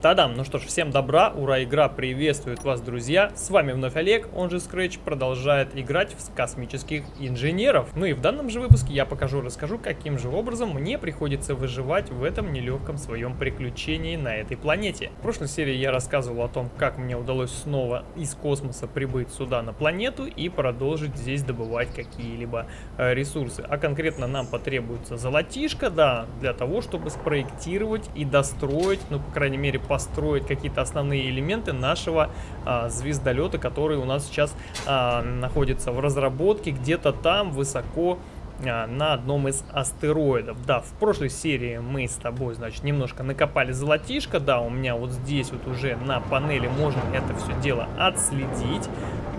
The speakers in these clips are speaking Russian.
Тадам! Ну что ж, всем добра, ура, игра приветствует вас, друзья! С вами вновь Олег, он же Scratch, продолжает играть в космических инженеров. Ну и в данном же выпуске я покажу, расскажу, каким же образом мне приходится выживать в этом нелегком своем приключении на этой планете. В прошлой серии я рассказывал о том, как мне удалось снова из космоса прибыть сюда на планету и продолжить здесь добывать какие-либо э, ресурсы. А конкретно нам потребуется золотишко, да, для того, чтобы спроектировать и достроить, ну, по крайней мере, построить какие-то основные элементы нашего а, звездолета, который у нас сейчас а, находится в разработке где-то там высоко а, на одном из астероидов. Да, в прошлой серии мы с тобой, значит, немножко накопали золотишко. Да, у меня вот здесь вот уже на панели можно это все дело отследить.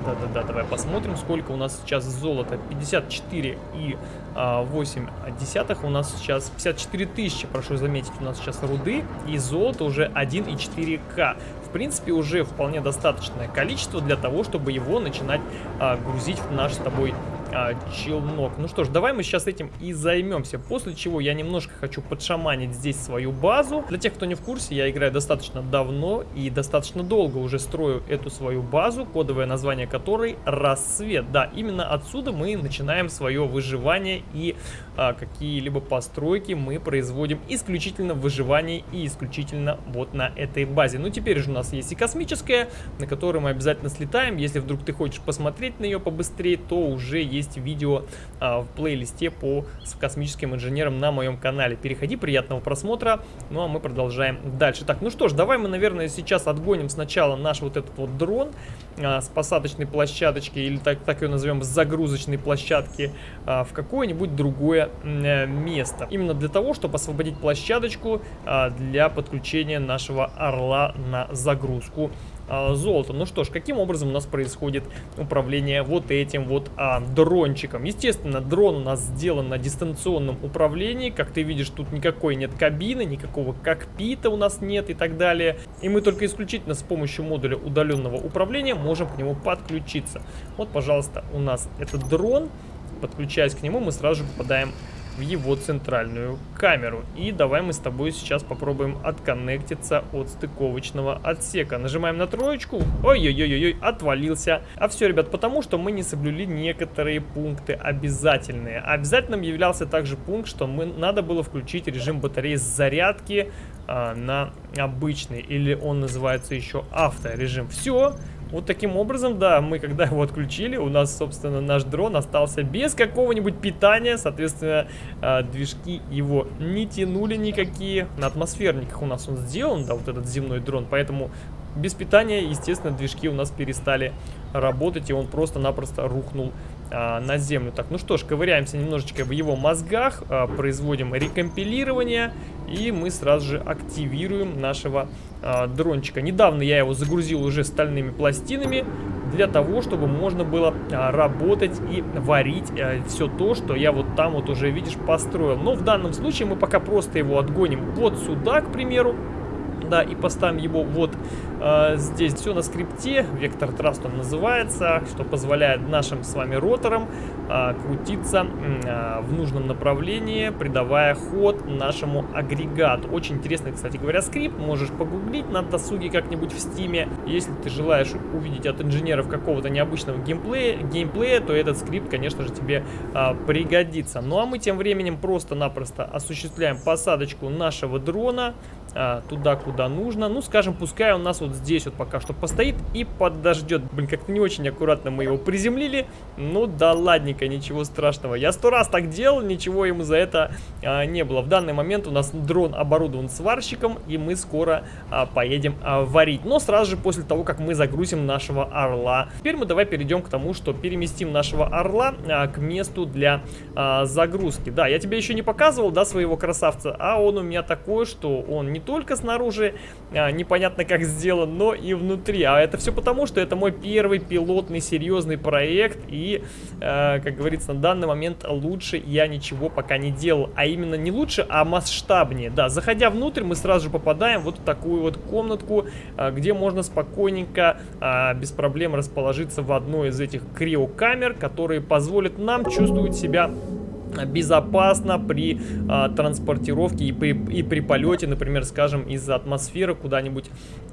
Да-да-да, давай посмотрим, сколько у нас сейчас золота. 54 и а, 8 десятых. У нас сейчас 54 тысячи, прошу заметить, у нас сейчас руды. И золото уже 1,4к. В принципе, уже вполне достаточное количество для того, чтобы его начинать а, грузить в наш с тобой а, челнок. Ну что ж, давай мы сейчас этим и займемся. После чего я немножко хочу подшаманить здесь свою базу. Для тех, кто не в курсе, я играю достаточно давно и достаточно долго уже строю эту свою базу, кодовое название которой Рассвет. Да, именно отсюда мы начинаем свое выживание и а, какие-либо постройки мы производим исключительно в выживании и исключительно вот на этой базе. Ну теперь же у нас есть и космическая, на которую мы обязательно слетаем. Если вдруг ты хочешь посмотреть на нее побыстрее, то уже есть видео а, в плейлисте по с космическим инженерам на моем канале. Переходи, приятного просмотра. Ну а мы продолжаем дальше. Так, ну что ж, давай мы, наверное, сейчас отгоним сначала наш вот этот вот дрон а, с посадочной площадочки, или так, так ее назовем, с загрузочной площадки, а, в какое-нибудь другое место. Именно для того, чтобы освободить площадочку а, для подключения нашего орла на загрузку а, золота. Ну что ж, каким образом у нас происходит управление вот этим вот а, дрончиком? Естественно, дрон у нас сделан на дистанционном управлении. Как ты видишь, тут никакой нет кабины, никакого кокпита у нас нет и так далее. И мы только исключительно с помощью модуля удаленного управления можем к нему подключиться. Вот, пожалуйста, у нас этот дрон. Подключаясь к нему, мы сразу же попадаем в его центральную камеру. И давай мы с тобой сейчас попробуем отконнектиться от стыковочного отсека. Нажимаем на троечку. Ой-ой-ой-ой, отвалился. А все, ребят, потому что мы не соблюли некоторые пункты обязательные. Обязательным являлся также пункт, что мы надо было включить режим батареи зарядки а, на обычный. Или он называется еще авторежим. Все. Вот таким образом, да, мы когда его отключили, у нас, собственно, наш дрон остался без какого-нибудь питания. Соответственно, э, движки его не тянули никакие. На атмосферниках у нас он сделан, да, вот этот земной дрон. Поэтому без питания, естественно, движки у нас перестали работать, и он просто-напросто рухнул а, на землю. Так, ну что ж, ковыряемся немножечко в его мозгах, а, производим рекомпилирование, и мы сразу же активируем нашего а, дрончика. Недавно я его загрузил уже стальными пластинами, для того, чтобы можно было а, работать и варить а, все то, что я вот там вот уже, видишь, построил. Но в данном случае мы пока просто его отгоним вот сюда, к примеру, да, и поставим его вот э, здесь. Все на скрипте, vector thrust он называется, что позволяет нашим с вами роторам э, крутиться э, в нужном направлении, придавая ход нашему агрегату. Очень интересный, кстати говоря, скрипт, можешь погуглить на досуге как-нибудь в Steam'е. Если ты желаешь увидеть от инженеров какого-то необычного геймплея, геймплея, то этот скрипт, конечно же, тебе э, пригодится. Ну а мы тем временем просто-напросто осуществляем посадочку нашего дрона а, туда, куда нужно. Ну, скажем, пускай он нас вот здесь вот пока что постоит и подождет. Блин, как-то не очень аккуратно мы его приземлили. Ну, да ладненько, ничего страшного. Я сто раз так делал, ничего ему за это а, не было. В данный момент у нас дрон оборудован сварщиком, и мы скоро а, поедем а, варить. Но сразу же после того, как мы загрузим нашего орла. Теперь мы давай перейдем к тому, что переместим нашего орла а, к месту для а, загрузки. Да, я тебе еще не показывал, да, своего красавца, а он у меня такой, что он не только снаружи а, непонятно как сделан, но и внутри. А это все потому, что это мой первый пилотный серьезный проект. И, а, как говорится, на данный момент лучше я ничего пока не делал. А именно не лучше, а масштабнее. Да, заходя внутрь, мы сразу же попадаем вот в такую вот комнатку, а, где можно спокойненько, а, без проблем расположиться в одной из этих криокамер, которые позволят нам чувствовать себя безопасно при а, транспортировке и при, и при полете, например, скажем, из атмосферы куда-нибудь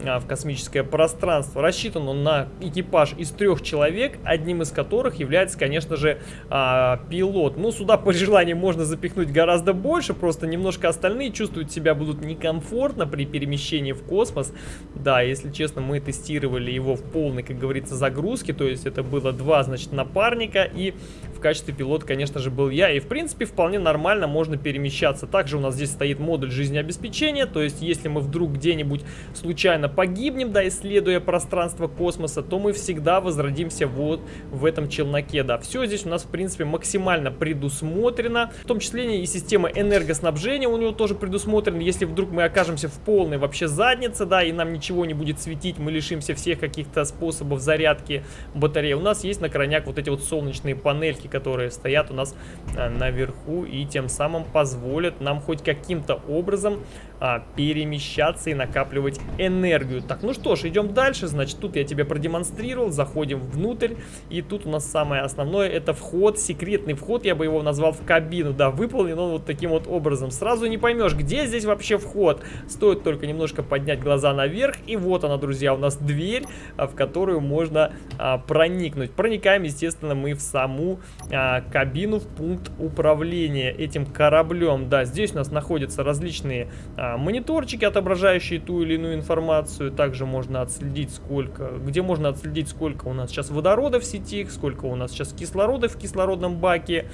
а, в космическое пространство. Рассчитан он на экипаж из трех человек, одним из которых является, конечно же, а, пилот. Ну, сюда по желанию можно запихнуть гораздо больше, просто немножко остальные чувствуют себя будут некомфортно при перемещении в космос. Да, если честно, мы тестировали его в полной, как говорится, загрузке, то есть это было два, значит, напарника, и в качестве пилота, конечно же, был я, и в принципе, вполне нормально можно перемещаться. Также у нас здесь стоит модуль жизнеобеспечения, то есть если мы вдруг где-нибудь случайно погибнем, да, исследуя пространство космоса, то мы всегда возродимся вот в этом челноке, да. Все здесь у нас, в принципе, максимально предусмотрено, в том числе и система энергоснабжения у него тоже предусмотрена. Если вдруг мы окажемся в полной вообще заднице, да, и нам ничего не будет светить, мы лишимся всех каких-то способов зарядки батареи, у нас есть на крайняк вот эти вот солнечные панельки, которые стоят у нас а, наверху и тем самым позволят нам хоть каким-то образом а, перемещаться и накапливать энергию. Так, ну что ж, идем дальше. Значит, тут я тебе продемонстрировал. Заходим внутрь. И тут у нас самое основное это вход, секретный вход. Я бы его назвал в кабину. Да, выполнен он вот таким вот образом. Сразу не поймешь, где здесь вообще вход. Стоит только немножко поднять глаза наверх. И вот она, друзья, у нас дверь, а, в которую можно а, проникнуть. Проникаем, естественно, мы в саму а, кабину, в пункт управления этим кораблем. Да, здесь у нас находятся различные а, мониторчики, отображающие ту или иную информацию. Также можно отследить сколько, где можно отследить сколько у нас сейчас водорода в сети, сколько у нас сейчас кислорода в кислородном баке.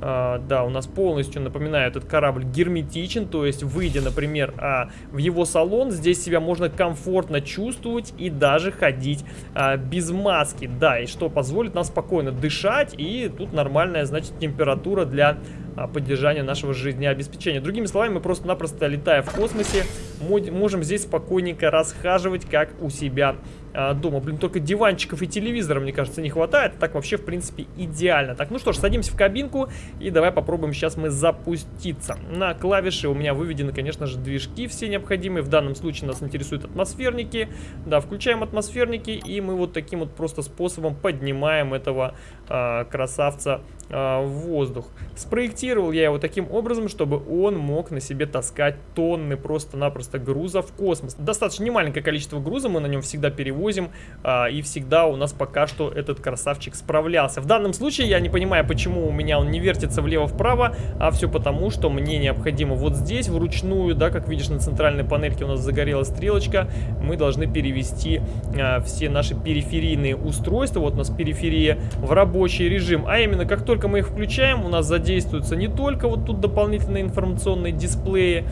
А, да, у нас полностью, напоминаю, этот корабль герметичен, то есть выйдя, например, а, в его салон, здесь себя можно комфортно чувствовать и даже ходить а, без маски. Да, и что позволит нам спокойно дышать, и тут нормальная, значит, температура для поддержания нашего жизнеобеспечения. Другими словами, мы просто-напросто, летая в космосе, можем здесь спокойненько расхаживать, как у себя а, дома. Блин, только диванчиков и телевизора, мне кажется, не хватает. Так вообще, в принципе, идеально. Так, ну что ж, садимся в кабинку и давай попробуем сейчас мы запуститься. На клавише у меня выведены, конечно же, движки все необходимые. В данном случае нас интересуют атмосферники. Да, включаем атмосферники и мы вот таким вот просто способом поднимаем этого а, красавца а, в воздух. Спроектировал я его таким образом, чтобы он мог на себе таскать тонны просто-напросто груза в космос. Достаточно немаленькое количество груза мы на нем всегда перевозим, а, и всегда у нас пока что этот красавчик справлялся. В данном случае я не понимаю, почему у меня он не вертится влево-вправо, а все потому, что мне необходимо вот здесь вручную, да, как видишь на центральной панельке у нас загорелась стрелочка, мы должны перевести а, все наши периферийные устройства, вот у нас периферия в рабочий режим, а именно как только только мы их включаем, у нас задействуются не только вот тут дополнительные информационные дисплеи,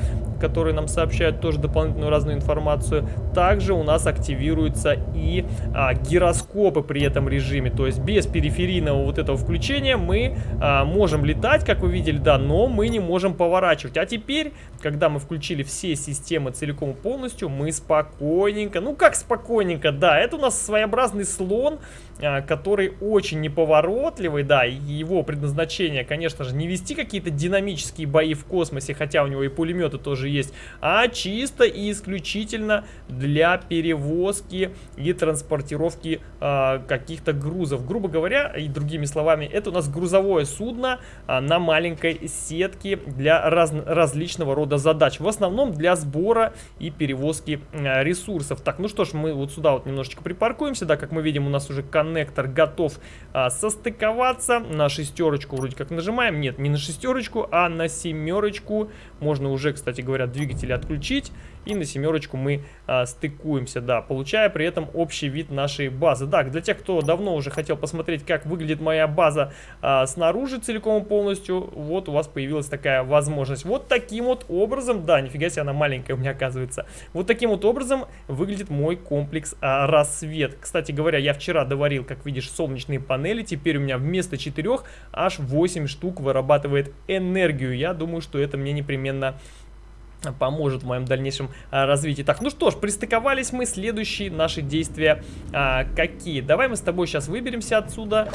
которые нам сообщают тоже дополнительную разную информацию. Также у нас активируются и а, гироскопы при этом режиме. То есть без периферийного вот этого включения мы а, можем летать, как вы видели, да, но мы не можем поворачивать. А теперь, когда мы включили все системы целиком и полностью, мы спокойненько, ну как спокойненько, да, это у нас своеобразный слон, а, который очень неповоротливый, да, и его предназначение, конечно же, не вести какие-то динамические бои в космосе, хотя у него и пулеметы тоже есть, а чисто и исключительно для перевозки и транспортировки э, каких-то грузов. Грубо говоря, и другими словами, это у нас грузовое судно э, на маленькой сетке для раз, различного рода задач. В основном для сбора и перевозки э, ресурсов. Так, ну что ж, мы вот сюда вот немножечко припаркуемся. Да, как мы видим, у нас уже коннектор готов э, состыковаться. На шестерочку вроде как нажимаем. Нет, не на шестерочку, а на семерочку. Можно уже, кстати говоря, двигатели отключить. И на семерочку мы а, стыкуемся, да, получая при этом общий вид нашей базы. Так, для тех, кто давно уже хотел посмотреть, как выглядит моя база а, снаружи целиком и полностью, вот у вас появилась такая возможность. Вот таким вот образом, да, нифига себе, она маленькая у меня оказывается. Вот таким вот образом выглядит мой комплекс а, рассвет. Кстати говоря, я вчера доварил, как видишь, солнечные панели. Теперь у меня вместо 4 аж 8 штук вырабатывает энергию. Я думаю, что это мне непременно поможет в моем дальнейшем а, развитии. Так, ну что ж, пристыковались мы. Следующие наши действия а, какие? Давай мы с тобой сейчас выберемся отсюда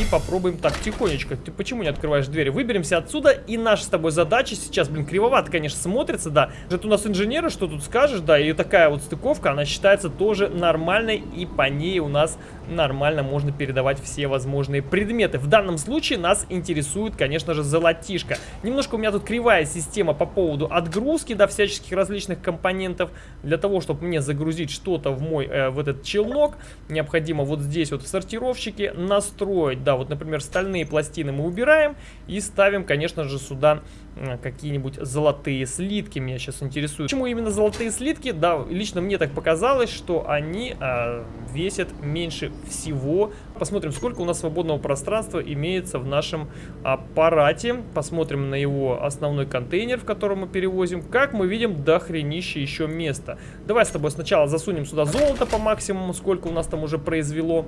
и попробуем так, тихонечко. Ты почему не открываешь двери? Выберемся отсюда, и наша с тобой задача сейчас, блин, кривовато, конечно, смотрится, да. Это у нас инженеры, что тут скажешь, да, и такая вот стыковка, она считается тоже нормальной, и по ней у нас нормально можно передавать все возможные предметы. В данном случае нас интересует, конечно же, золотишко. Немножко у меня тут кривая система по поводу отгрузки да, всяческих различных компонентов. Для того, чтобы мне загрузить что-то в мой, э, в этот челнок, необходимо вот здесь вот в сортировщике настроить, да, вот, например, стальные пластины мы убираем и ставим, конечно же, сюда какие-нибудь золотые слитки меня сейчас интересуют. Почему именно золотые слитки? Да, лично мне так показалось, что они э, весят меньше всего. Посмотрим, сколько у нас свободного пространства имеется в нашем аппарате. Посмотрим на его основной контейнер, в котором мы перевозим. Как мы видим, до хренища еще места. Давай с тобой сначала засунем сюда золото по максимуму, сколько у нас там уже произвело.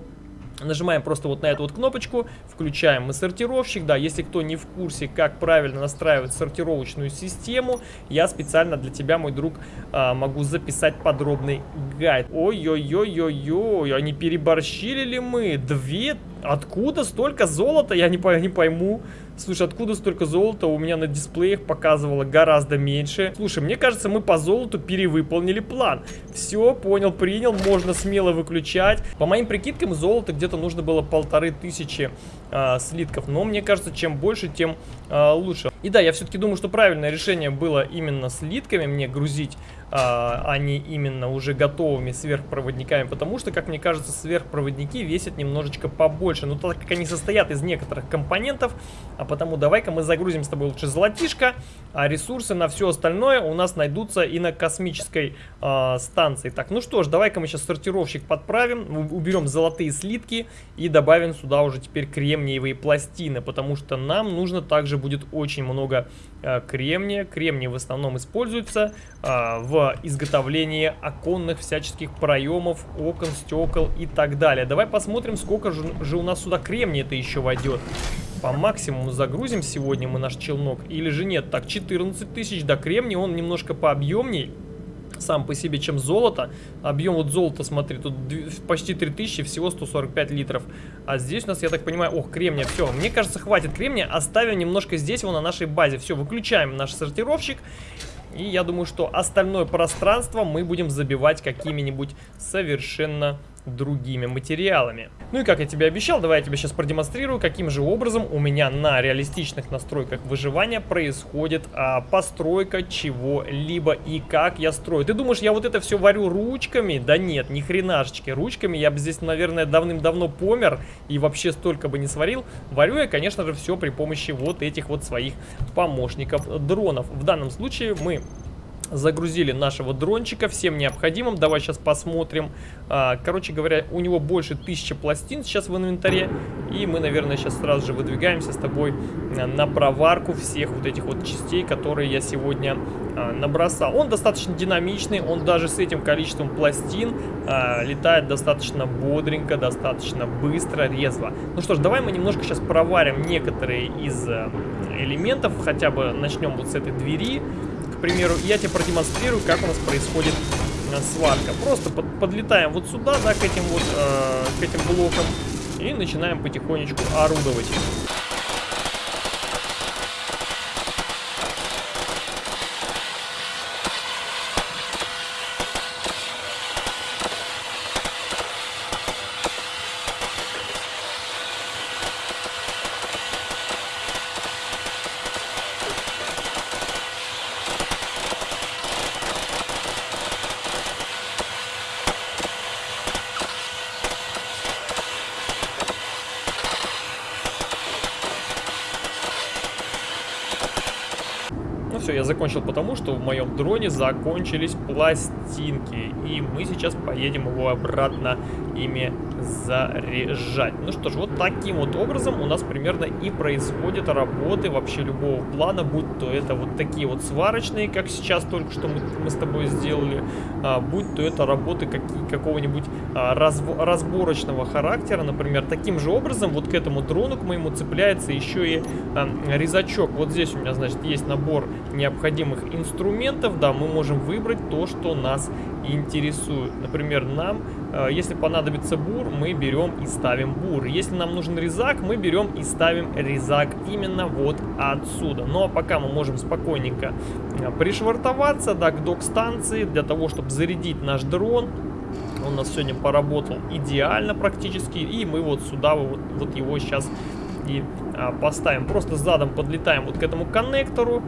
Нажимаем просто вот на эту вот кнопочку, включаем мы сортировщик, да, если кто не в курсе, как правильно настраивать сортировочную систему, я специально для тебя, мой друг, а, могу записать подробный гайд. Ой-ой-ой-ой-ой, они переборщили ли мы? Две? Откуда столько золота? Я не, не пойму. Слушай, откуда столько золота? У меня на дисплеях показывало гораздо меньше. Слушай, мне кажется, мы по золоту перевыполнили план. Все, понял, принял, можно смело выключать. По моим прикидкам, золота где-то нужно было полторы тысячи э, слитков. Но мне кажется, чем больше, тем э, лучше. И да, я все-таки думаю, что правильное решение было именно слитками мне грузить а, а не именно уже готовыми сверхпроводниками, потому что, как мне кажется, сверхпроводники весят немножечко побольше, но так как они состоят из некоторых компонентов, а потому давай-ка мы загрузим с тобой лучше золотишко, а ресурсы на все остальное у нас найдутся и на космической э, станции. Так, ну что ж, давай-ка мы сейчас сортировщик подправим, уберем золотые слитки и добавим сюда уже теперь кремниевые пластины, потому что нам нужно также будет очень много э, кремния. Кремний в основном используется э, в изготовлении оконных всяческих проемов, окон, стекол и так далее. Давай посмотрим, сколько же, у нас сюда кремния это еще войдет. По максимуму загрузим сегодня мы наш челнок или же нет? Так, 14 тысяч, да, кремний, он немножко пообъемней сам по себе, чем золото. Объем вот золота, смотри, тут почти 3000, всего 145 литров. А здесь у нас, я так понимаю, ох, кремния, все. Мне кажется, хватит кремния, оставим немножко здесь, его на нашей базе. Все, выключаем наш сортировщик. И я думаю, что остальное пространство мы будем забивать какими-нибудь совершенно другими материалами. Ну и как я тебе обещал, давай я тебе сейчас продемонстрирую, каким же образом у меня на реалистичных настройках выживания происходит а, постройка чего-либо и как я строю. Ты думаешь, я вот это все варю ручками? Да нет, ни хренашечки. Ручками я бы здесь, наверное, давным-давно помер и вообще столько бы не сварил. Варю я, конечно же, все при помощи вот этих вот своих помощников дронов. В данном случае мы Загрузили нашего дрончика всем необходимым. Давай сейчас посмотрим. А, короче говоря, у него больше тысячи пластин сейчас в инвентаре. И мы, наверное, сейчас сразу же выдвигаемся с тобой а, на проварку всех вот этих вот частей, которые я сегодня а, набросал. Он достаточно динамичный, он даже с этим количеством пластин летает достаточно бодренько, достаточно быстро, резво. Ну что ж, давай мы немножко сейчас проварим некоторые из элементов. Хотя бы начнем вот с этой двери примеру, я тебе продемонстрирую, как у нас происходит э, сварка. Просто под, подлетаем вот сюда, да, к этим вот, э, к этим блокам и начинаем потихонечку орудовать. Закончил потому, что в моем дроне закончились пластинки. И мы сейчас поедем его обратно ими заряжать. Ну что ж, вот таким вот образом у нас примерно и происходят работы вообще любого плана, будь то это вот такие вот сварочные, как сейчас только что мы, мы с тобой сделали, а, будь то это работы какого-нибудь а, раз, разборочного характера, например, таким же образом вот к этому дрону, к моему цепляется еще и а, резачок. Вот здесь у меня, значит, есть набор необходимых инструментов, да, мы можем выбрать то, что нас интересует. Например, нам, если понадобится бур, мы берем и ставим бур. Если нам нужен резак, мы берем и ставим резак именно вот отсюда. Ну а пока мы можем спокойненько а, пришвартоваться да, к док-станции для того, чтобы зарядить наш дрон. Он у нас сегодня поработал идеально практически. И мы вот сюда вот, вот его сейчас и а, поставим. Просто задом подлетаем вот к этому коннектору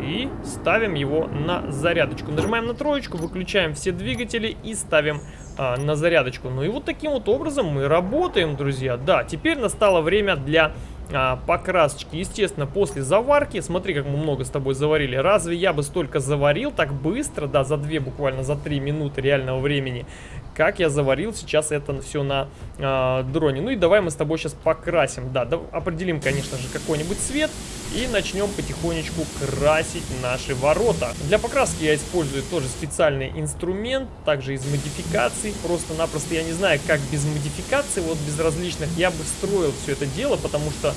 и ставим его на зарядочку. Нажимаем на троечку, выключаем все двигатели и ставим а, на зарядочку. Ну и вот таким вот образом мы работаем, друзья. Да, теперь настало время для а, покрасочки. Естественно, после заварки, смотри, как мы много с тобой заварили. Разве я бы столько заварил так быстро, да, за 2, буквально за 3 минуты реального времени, как я заварил сейчас это все на э, дроне. Ну и давай мы с тобой сейчас покрасим. Да, да определим, конечно же, какой-нибудь цвет и начнем потихонечку красить наши ворота. Для покраски я использую тоже специальный инструмент, также из модификаций. Просто-напросто я не знаю, как без модификаций, вот без различных, я бы строил все это дело, потому что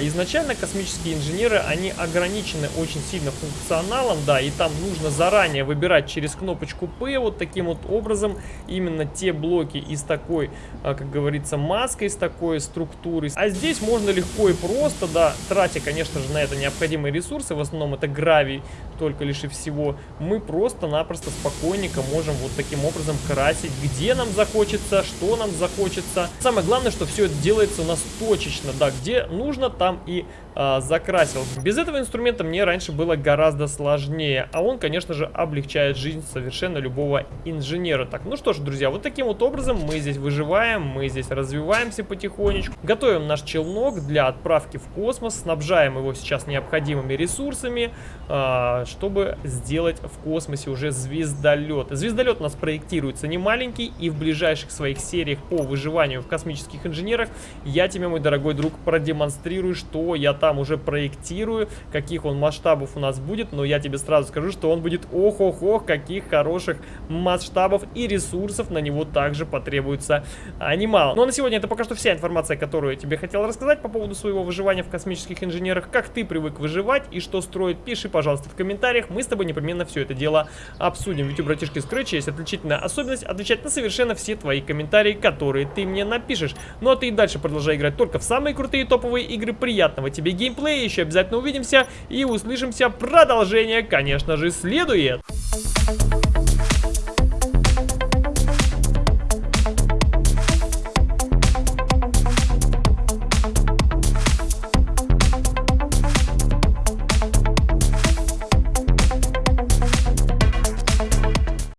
изначально космические инженеры, они ограничены очень сильно функционалом, да, и там нужно заранее выбирать через кнопочку P вот таким вот образом именно те блоки из такой, а, как говорится, маской, с такой структурой. А здесь можно легко и просто, да, тратя, конечно же, на это необходимые ресурсы, в основном это гравий, только лишь и всего, мы просто-напросто спокойненько можем вот таким образом красить, где нам захочется, что нам захочется. Самое главное, что все это делается у нас точечно, да, где нужно, там и а, закрасил. Без этого инструмента мне раньше было гораздо сложнее, а он, конечно же, облегчает жизнь совершенно любого инженера. Так, ну что ж, друзья, вот таким вот образом мы здесь выживаем, мы здесь развиваемся потихонечку, готовим наш челнок для отправки в космос, снабжаем его сейчас необходимыми ресурсами, а, чтобы сделать в космосе уже звездолет. Звездолет у нас проектируется не маленький, и в ближайших своих сериях по выживанию в космических инженерах я тебе, мой дорогой друг, продемонстрирую, что я там там уже проектирую, каких он масштабов у нас будет, но я тебе сразу скажу, что он будет ох-ох-ох, каких хороших масштабов и ресурсов на него также потребуется а, немало. Ну а на сегодня это пока что вся информация, которую я тебе хотел рассказать по поводу своего выживания в космических инженерах, как ты привык выживать и что строить, пиши, пожалуйста, в комментариях, мы с тобой непременно все это дело обсудим. Ведь у братишки Scratch есть отличительная особенность отвечать на совершенно все твои комментарии, которые ты мне напишешь. Ну а ты и дальше продолжай играть только в самые крутые топовые игры. Приятного тебе геймплей. Еще обязательно увидимся и услышимся. Продолжение, конечно же, следует. Thank you.